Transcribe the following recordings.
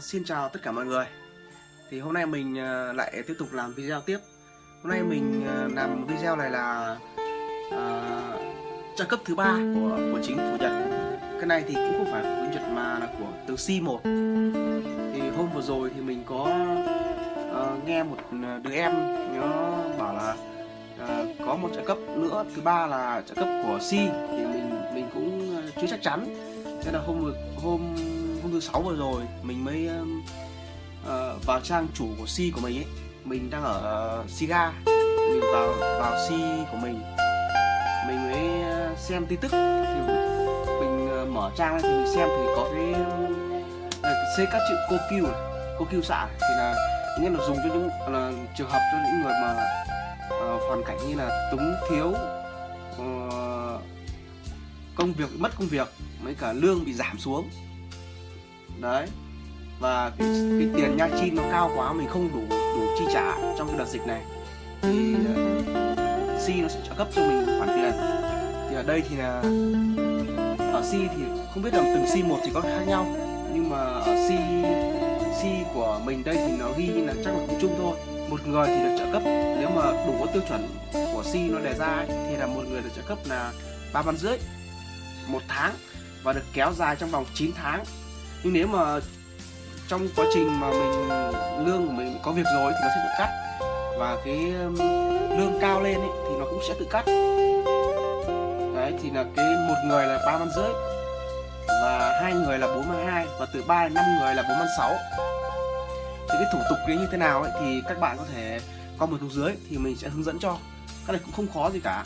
xin chào tất cả mọi người. Thì hôm nay mình uh, lại tiếp tục làm video tiếp. Hôm nay mình uh, làm video này là ờ, uh, trợ cấp thứ ba của của chính phủ Nhật. Cái này thì cũng không phải của Nhật mà là của từ C1 Thì hôm vừa rồi thì mình có uh, nghe một đứa em nó bảo là uh, có một trợ cấp nữa Thứ ba là trợ cấp của C Thì mình mình cũng chưa chắc chắn. Nên là hôm hôm hôm thứ sáu vừa rồi mình mới uh, vào trang chủ của si của mình ấy. Mình đang ở uh, Siga. Mình vào vào si của mình. Mình mới xem tin tức. Thì mình uh, mở trang lên thì mình xem thì có cái uh, các chữ cô kêu cô kêu xạ thì là nghĩa là dùng cho những là trường hợp cho những người mà uh, hoàn cảnh như là túng thiếu uh, công việc mất công việc mấy cả lương bị giảm xuống đấy. Và cái, cái tiền nha chi nó cao quá mình không đủ đủ chi trả trong cái đợt dịch này. Thì ờ, uh, si nó sẽ trợ cấp cho mình khoản tiền. Thì ở đây thì là ở si thì không biết là từng si một thì có khác nhau. Nhưng mà ở si si của mình đây thì nó ghi là chắc là cũng chung thôi. Một người thì được trợ cấp nếu mà đủ có tiêu chuẩn của si nó đề ra ấy, thì là một người được trợ cấp là ba 万 rưỡi một tháng. Và được kéo dài trong vòng 9 tháng nhưng nếu mà trong quá trình mà mình lương của mình có việc rồi thì nó sẽ tự cắt. Và cái um, lương cao lên ấy, thì nó cũng sẽ tự cắt. Đấy thì là cái một người là ba 万 rưỡi và hai người là bốn mươi hai và từ 3 đến 5 người là bốn 万 sáu. Thì cái thủ tục đấy như thế nào ấy thì các bạn có thể comment xuống dưới thì mình sẽ hướng dẫn cho. Cái này cũng không khó gì cả.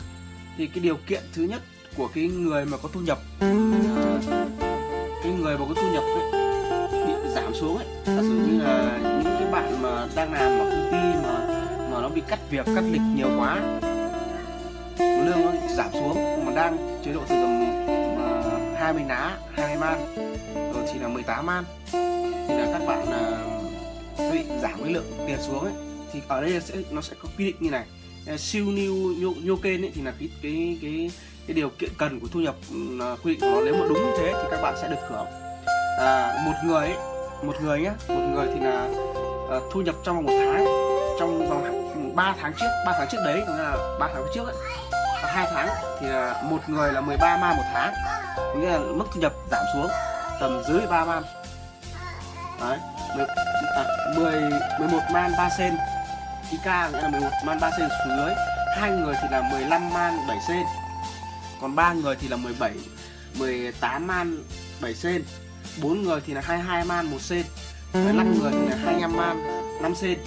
Thì cái điều kiện thứ nhất của cái người mà có thu nhập uh, cái người mà có thu nhập ấy, bị giảm xuống ấy giả sử như là những cái bạn mà đang làm ở công ty mà mà nó bị cắt việc cắt lịch nhiều quá lương nó giảm xuống mà đang chế độ từ tầm à, hai mươi ná 20 man rồi chỉ là 18 man thì là các bạn à, bị giảm cái lượng tiền xuống ấy thì ở đây sẽ nó sẽ có quy định như này. Siêu new nhô kênh ấy thì là cái cái cái cái điều kiện cần của thu nhập ừ, quy định của nó. Nếu mà đúng như thế thì các bạn sẽ được hưởng. À, một người ấy, một người nhé một người thì là à, thu nhập trong vòng một tháng trong vòng 3 tháng trước 3 tháng trước đấy có là 3 tháng trước ấy và hai tháng thì là một người là 13 man một tháng nghĩa là mức thu nhập giảm xuống tầm dưới 3 à, man đấy 10, à, 10 11 man 3 sen. IK nghĩa là 11 man 3 sen xuống dưới. Hai người thì là 15 man 7 sen còn ba người thì là 17 18 man 7 sen. 4 người thì là 22 man 1 sen. 5 người thì là 25 man 5 sen.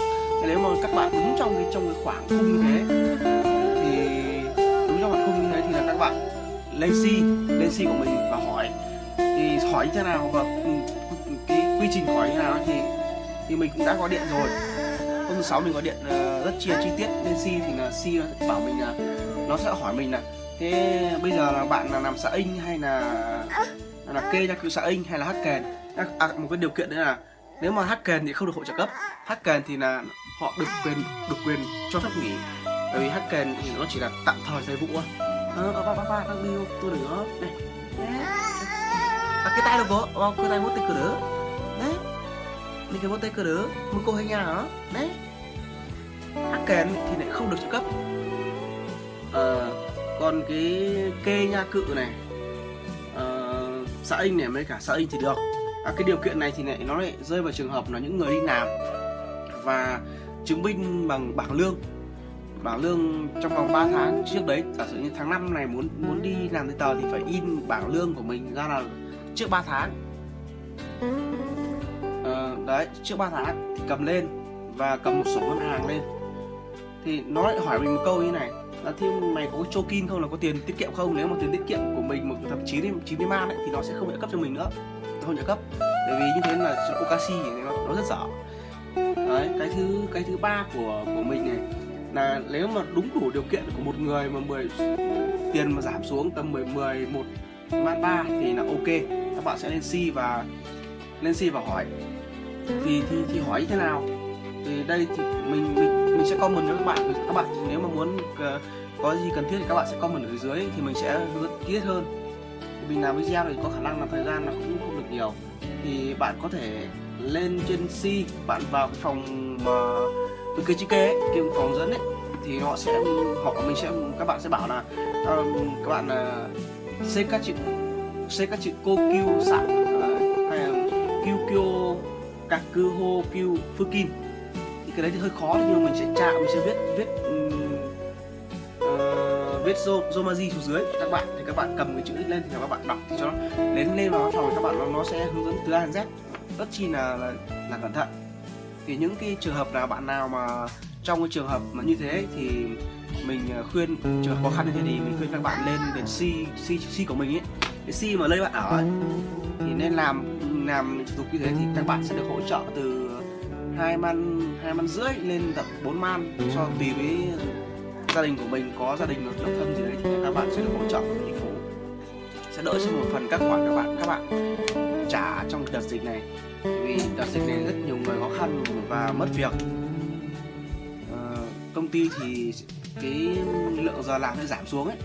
Nếu mà các bạn đúng trong cái trong cái khoảng khung như thế thì đúng trong khoảng khung như thế thì là các bạn lên si lên si của mình và hỏi. Thì hỏi như thế nào và cái quy trình hỏi như thế nào thì thì mình cũng đã có điện rồi. Hôm thứ sáu mình có điện uh, rất chia chi tiết. Lên si thì là si bảo mình là nó sẽ hỏi mình là thế bây giờ là bạn là làm xã in hay là là kê ra cựu xã in hay là hát kèn? À, một cái điều kiện nữa là nếu mà hát kèn thì không được hỗ trợ cấp. Hát kèn thì là họ được quyền được quyền cho phép nghỉ. Bởi vì hát kèn thì nó chỉ là tạm thời thời vụ thôi. Ờ ba ba ba đang đi tôi đừng đó này à, cái tay đâu có ờ cái tay mốt tay cửa đỡ đấy. Mình cái mốt tay cửa đỡ một cô hay nhà đó đấy. Hát kèn thì lại không được trợ cấp. Ờ còn cái kê nha cự này. Uh, xã in này mới cả xã in thì được. À, cái điều kiện này thì lại nó lại rơi vào trường hợp là những người đi làm và chứng minh bằng bảng lương. Bảng lương trong vòng 3 tháng trước đấy giả sử như tháng 5 này muốn muốn đi làm giấy tờ thì phải in bảng lương của mình ra là trước 3 tháng. À, đấy trước 3 tháng thì cầm lên và cầm một sổ ngân hàng lên. Thì nó lại hỏi mình một câu như này là thêm mày có cho kim không là có tiền tiết kiệm không? Nếu mà tiền tiết kiệm của mình một thậm chí đến chín mươi man ấy, thì nó sẽ không trợ cấp cho mình nữa. Không trợ cấp. Bởi vì như thế là okashi nó, nó rất dở. Đấy cái thứ cái thứ ba của của mình này là nếu mà đúng đủ điều kiện của một người mà 10 tiền mà giảm xuống tầm 10 10 một man ba thì là ok. Các bạn sẽ lên si và lên si và hỏi. Thì thì thì hỏi như thế nào? Thì đây thì mình mình mình sẽ comment cho các bạn. Các bạn nếu mà muốn ờ, có gì cần thiết thì các bạn sẽ comment ở dưới thì mình sẽ hướng dẫn tiết hơn. Mình làm video thì có khả năng là thời gian là cũng không được nhiều. Thì bạn có thể lên trên C bạn vào cái phòng mà từ cái chữ kê cái phòng dẫn ấy thì họ sẽ họ mình sẽ các bạn sẽ bảo là um, các bạn ờ, uh, xây các chữ xây các chữ cô kêu sẵn uh, hay là kêu kêu các cư hô kêu fukin kim cái đấy thì hơi khó nhưng mà mình sẽ chạm mình sẽ viết viết uh, viết zomaji xuống dưới. Các bạn thì các bạn cầm cái chữ lên thì các bạn đọc thì cho nó đến lên vào phòng các bạn nó, nó sẽ hướng dẫn từ A đến Z. Rất chi là, là là cẩn thận. Thì những cái trường hợp nào bạn nào mà trong cái trường hợp mà như thế thì mình ờ, khuyên trường hợp khó khăn như thế thì mình khuyên các bạn lên đến C C C của mình ấy. Cái C mà nơi bạn ở ấy, thì nên làm làm thủ tục như thế thì các bạn sẽ được hỗ trợ từ hai man hai năm rưỡi lên tập 4 man cho tùy với gia đình của mình có gia đình độc thân gì đấy thì các bạn sẽ được hỗ trợ của thành phố. Sẽ đỡ cho một phần các khoản các bạn. Các bạn trả trong đợt dịch này. Vì đợt dịch này rất nhiều người khó khăn và mất việc. À, công ty thì cái lượng giờ làm sẽ giảm xuống ấy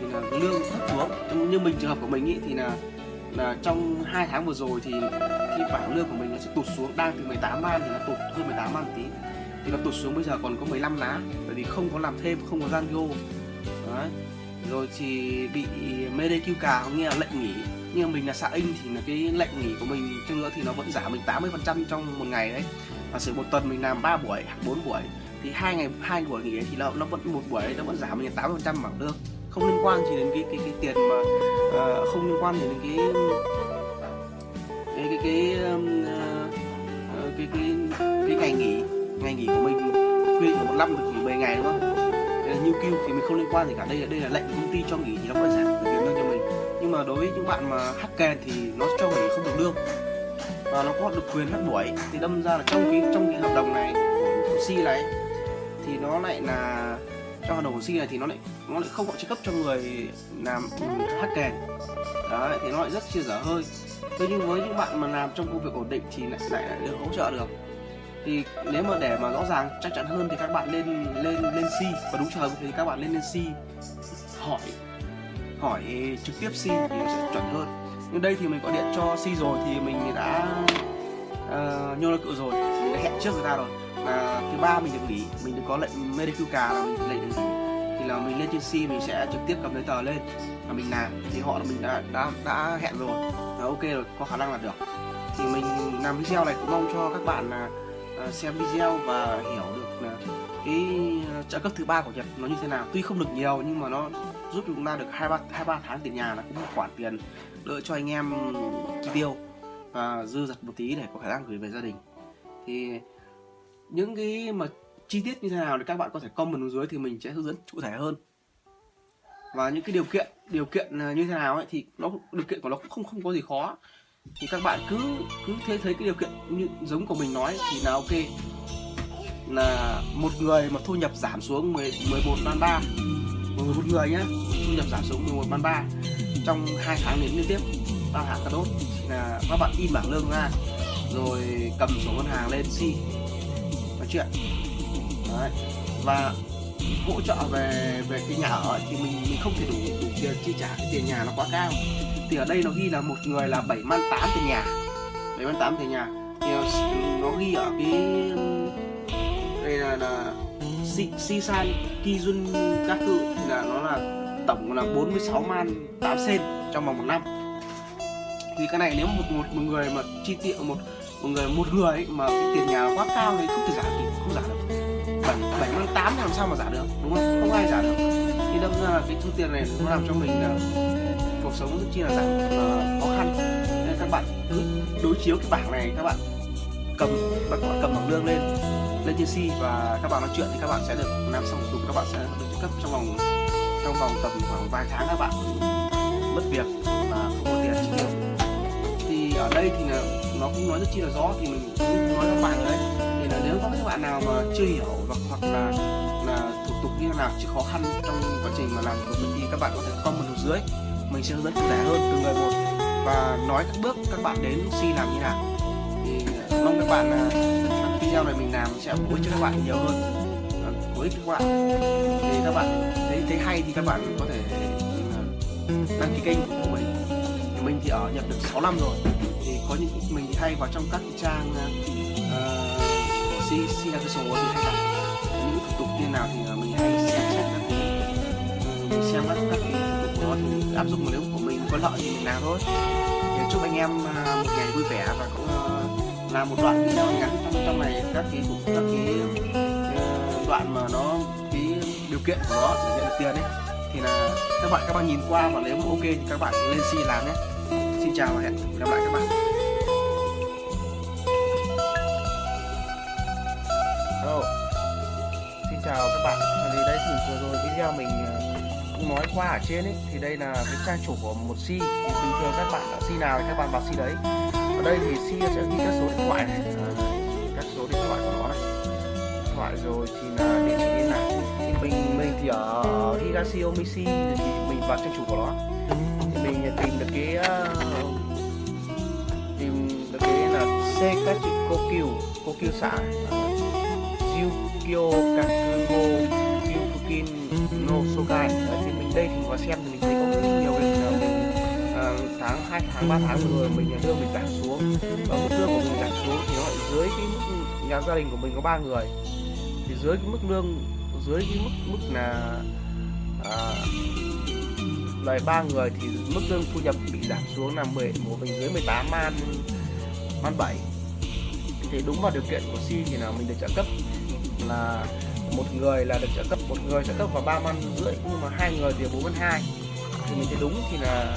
thì là lương thấp xuống. Như mình trường hợp của mình ý, thì là là trong hai tháng vừa rồi thì khi bảng lương của mình nó sẽ tụt xuống, đang từ 18 man thì nó tụt hơn 18 man tí. Thì nó tụt xuống bây giờ còn có 15 lá, bởi vì không có làm thêm, không có gian vô đấy. Rồi thì bị MDQ cà nghe là lệnh nghỉ. Nhưng mà mình là xã in thì là cái lệnh nghỉ của mình chăng nữa thì nó vẫn giảm mình 80 phần trăm trong một ngày đấy. Và sự một tuần mình làm 3 buổi hoặc 4 buổi, thì hai ngày, hai buổi nghỉ thì nó nó vẫn, một buổi nó vẫn giảm mình 80 phần trăm bảng lương không liên quan chỉ đến cái cái cái tiền mà uh, không liên quan đến cái cái cái cái, um, uh, cái, cái, cái ngày nghỉ ngày nghỉ của mình quy định một năm được nghỉ 10 ngày đúng không? Như kêu thì mình không liên quan gì cả. Đây là đây là lệnh công ty cho nghỉ thì nó có giảm được tiền lương cho mình. Nhưng mà đối với những bạn mà hack kèn thì nó cho nghỉ không được lương. Và nó có được quyền hát buổi. Thì đâm ra là trong cái trong cái hợp đồng này của C này thì nó lại là trong hợp đồng của C này thì nó lại nó lại không có chỉ cấp cho người làm hát kèn. Đấy thì nó lại rất chia dở hơi. Thế nhưng với những bạn mà làm trong công việc ổn định thì lại lại, lại được hỗ trợ được. Thì nếu mà để mà rõ ràng chắc chắn hơn thì các bạn lên lên lên si và đúng trường thì các bạn lên lên si hỏi hỏi trực tiếp si thì nó sẽ chuẩn hơn. Nhưng đây thì mình gọi điện cho si rồi thì mình đã uh, nhô ra cự rồi. Mình đã hẹn trước người ta rồi. Là thứ ba mình được nghỉ. Mình được có lệnh medical card là mình lệnh được nghỉ thì là mình lên trên C, mình sẽ trực tiếp cầm giấy tờ lên. Và mình làm thì họ là mình đã đã đã hẹn rồi. Là ok rồi, có khả năng là được. Thì mình làm video này cũng mong cho các bạn là à, xem video và hiểu được cái à, trợ cấp thứ ba của Nhật nó như thế nào. Tuy không được nhiều nhưng mà nó giúp chúng ta được hai ba hai ba tháng tiền nhà là cũng một khoản tiền đỡ cho anh em chi tiêu và dư dật một tí để có khả năng gửi về gia đình. Thì những cái mà chi tiết như thế nào thì các bạn có thể comment xuống dưới thì mình sẽ hướng dẫn cụ thể hơn. Và những cái điều kiện điều kiện à, như thế nào ấy thì nó điều kiện của nó cũng không không có gì khó. Thì các bạn cứ cứ thế thấy cái điều kiện như giống của mình nói thì là ok. Là một người mà thu nhập giảm xuống 10, 11 ban 3 một một người nhá thu nhập giảm xuống 11 ban 3 trong hai tháng đến liên tiếp. Ba hạ cà đốt là các bạn in bảng lương ra rồi cầm sổ ngân hàng lên si nói chuyện. Đấy. và hỗ trợ về về cái nhà ở thì mình mình không thể đủ đủ tiền chi trả cái tiền nhà nó quá cao. Thì ở đây nó ghi là một người là 7 man 8 tiền nhà. 7 man 8 tiền nhà. Thì nó, ghi ở cái đây là, là Sisan Kijun Kaku thì là nó là tổng là 46 man 8 sen trong vòng một năm. Thì cái này nếu một một, một người mà chi tiêu một một người một người ấy, mà cái tiền nhà quá cao thì không thể giảm thì không giảm 78 làm sao mà giả được, đúng không? Không ai giả được. Thì đâm ra là cái thu tiền này nó làm cho mình là cuộc sống rất chi là giảm khó khăn. Nên các bạn cứ đối chiếu cái bảng này, các bạn cầm, các bạn cầm bảng lương lên lên trên si và các bạn nói chuyện thì các bạn sẽ được làm xong thủ các bạn sẽ được trợ cấp trong vòng trong vòng tầm khoảng vài tháng các bạn. Mất việc và không có tiền chi tiêu. Thì ở đây thì là nó cũng nói rất chi là rõ, thì mình cũng nói các bạn đấy nếu có các bạn nào mà chưa hiểu hoặc hoặc là là thủ tục như thế nào chứ khó khăn trong quá trình mà làm của mình thì các bạn có thể comment ở dưới mình sẽ hướng dẫn cụ thể hơn từng người một và nói các bước các bạn đến si làm như nào. Thì ờ, mong các bạn là video này mình làm sẽ bổ ích cho các bạn nhiều hơn. Ờ, Với ích các bạn. Thì các bạn thấy thấy hay thì các bạn có thể đăng ký kênh của mình. Mình thì ở nhập được 6 năm rồi. Thì có những mình thì hay vào trong các trang uh, của si si là cái số thì hay đặt những thủ tục như nào thì à, mình hay xem xét các cái ừ, mình xem các các cái thủ tục đó thì áp dụng nếu của mình có lợi thì mình làm thôi. Thì chúc anh em à, một ngày vui vẻ và cũng à, là một đoạn video ngắn trong trong này, các cái các cái ờ, đoạn mà nó, cái điều kiện của nó để nhận được tiền ấy. Thì là các bạn các bạn nhìn qua và nếu mà ok thì các bạn lên si làm nhé. Xin chào và hẹn gặp lại các bạn. Chào các bạn. Thì đây thì vừa rồi video mình ờ, cũng nói qua ở trên ấy thì đây là cái trang chủ của một si. Thì bình thường các bạn ở si nào thì các bạn vào si đấy. Ở đây thì si sẽ ghi các số điện thoại này. À, các số điện thoại của nó này. Điện thoại rồi thì là địa chỉ liên lạc. Thì mình mình thì ở Higashi Omishi thì mình vào trang chủ của nó. Thì mình tìm được cái uh, tìm được cái là Sekachi Kokyu Kokyu xã Jukyo Kaku no Đấy, thì mình đây thì vào xem thì mình thấy có nhiều cái là ờ, mình uh, tháng 2 tháng 3 tháng vừa rồi mình lương mình giảm xuống. Và mức lương của mình giảm xuống thì nó dưới cái mức nhà gia đình của mình có ba người. Thì dưới cái mức lương dưới cái mức mức là à, lời ba người thì mức lương thu nhập bị giảm xuống là 10 của mình dưới 18 man man 7 thì đúng vào điều kiện của si thì là mình được trợ cấp là một người là được trợ cấp, một người trợ cấp vào ba man rưỡi, nhưng mà hai người thì bốn man hai. Thì mình thấy đúng thì là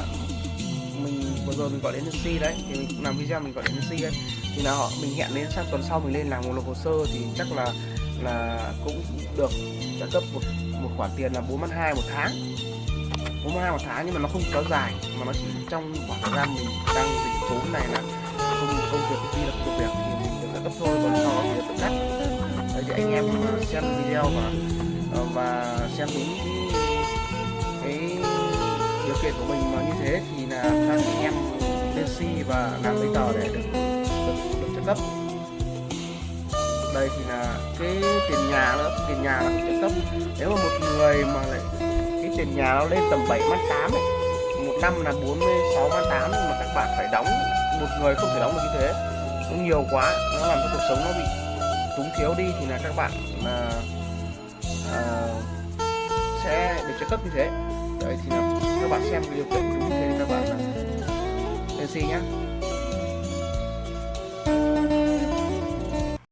mình vừa rồi mình gọi đến NC đấy, thì mình cũng làm video mình gọi đến NC đấy. Thì là họ, mình hẹn đến sang tuần sau mình lên làm một hồ sơ thì chắc là là cũng được trợ cấp một một khoản tiền là bốn man hai một tháng. Bốn man hai một tháng nhưng mà nó không kéo dài, mà nó chỉ trong khoảng thời gian mình đang dịch vốn này là không công việc đi là công việc thì mình được trợ cấp thôi, còn anh em xem video và ờ, và xem đúng cái, điều kiện của mình mà như thế thì là các anh em lên si và làm giấy tờ để được được, được trợ cấp. Đây thì là cái tiền nhà nữa tiền nhà là trợ cấp. Nếu mà một người mà lại cái tiền nhà nó lên tầm 7 man 8 ấy một năm là 46 mươi 8 mà các bạn phải đóng một người không thể đóng được như thế. Nó nhiều quá nó làm cho cuộc sống nó bị túng thiếu đi thì là các bạn là uh, ờ, sẽ được trợ cấp như thế. Đấy thì là các bạn xem cái điều kiện đúng như thế các bạn là lên nhá.